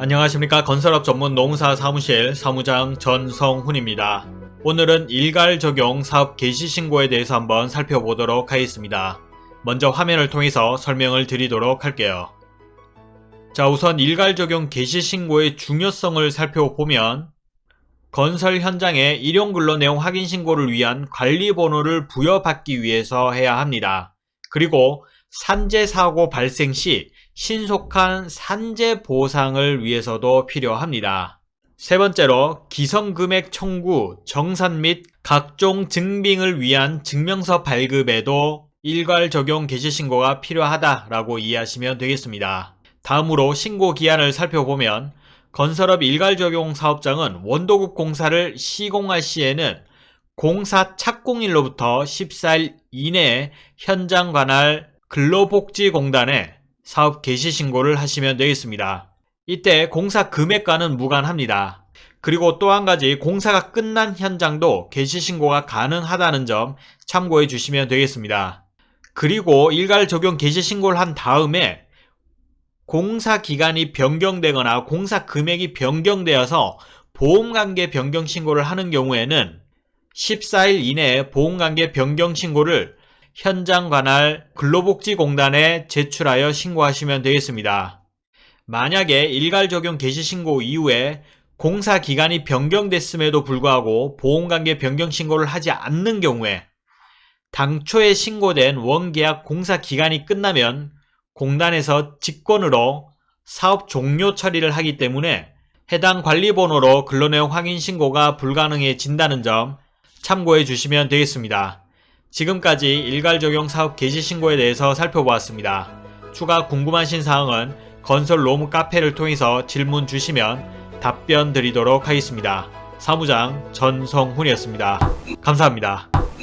안녕하십니까 건설업 전문 농사 사무실 사무장 전성훈입니다. 오늘은 일괄 적용 사업 개시 신고에 대해서 한번 살펴보도록 하겠습니다. 먼저 화면을 통해서 설명을 드리도록 할게요. 자 우선 일괄 적용 개시 신고의 중요성을 살펴보면 건설 현장에 일용 근로 내용 확인 신고를 위한 관리 번호를 부여받기 위해서 해야 합니다. 그리고 산재 사고 발생 시 신속한 산재 보상을 위해서도 필요합니다. 세 번째로 기성금액 청구, 정산 및 각종 증빙을 위한 증명서 발급에도 일괄 적용 개시 신고가 필요하다라고 이해하시면 되겠습니다. 다음으로 신고 기한을 살펴보면 건설업 일괄 적용 사업장은 원도급 공사를 시공할 시에는 공사 착공일로부터 14일 이내에 현장 관할 근로복지공단에 사업 개시 신고를 하시면 되겠습니다. 이때 공사 금액과는 무관합니다. 그리고 또 한 가지 공사가 끝난 현장도 개시 신고가 가능하다는 점 참고해 주시면 되겠습니다. 그리고 일괄 적용 개시 신고를 한 다음에 공사 기간이 변경되거나 공사 금액이 변경되어서 보험관계 변경 신고를 하는 경우에는 14일 이내에 보험관계 변경 신고를 현장 관할 근로복지공단에 제출하여 신고하시면 되겠습니다. 만약에 일괄 적용 개시 신고 이후에 공사 기간이 변경됐음에도 불구하고 보험관계 변경 신고를 하지 않는 경우에 당초에 신고된 원계약 공사 기간이 끝나면 공단에서 직권으로 사업 종료 처리를 하기 때문에 해당 관리번호로 근로내용 확인 신고가 불가능해진다는 점 참고해 주시면 되겠습니다. 지금까지 일괄 적용 사업 개시 신고에 대해서 살펴보았습니다. 추가 궁금하신 사항은 건설 로무 카페를 통해서 질문 주시면 답변 드리도록 하겠습니다. 사무장 전성훈이었습니다. 감사합니다.